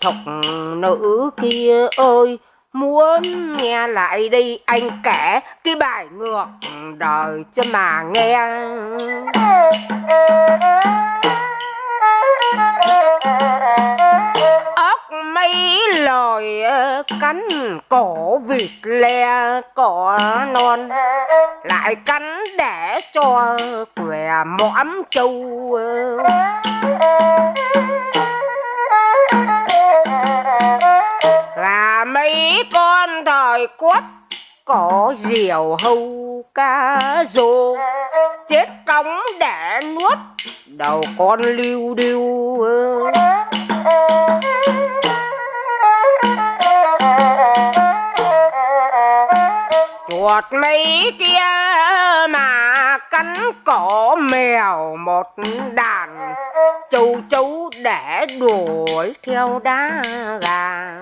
thục nữ kia ơi, muốn nghe lại đi anh kể cái bài ngược đời cho mà nghe. Ốc mấy lời cắn cổ vịt le, cỏ non, lại cắn để cho què mõm châu con thời quất, có diều hâu cá rô chết cống để nuốt, đầu con lưu điêu chuột mấy kia mà cắn cỏ mèo một đàn. Châu chấu để đuổi theo đá gà.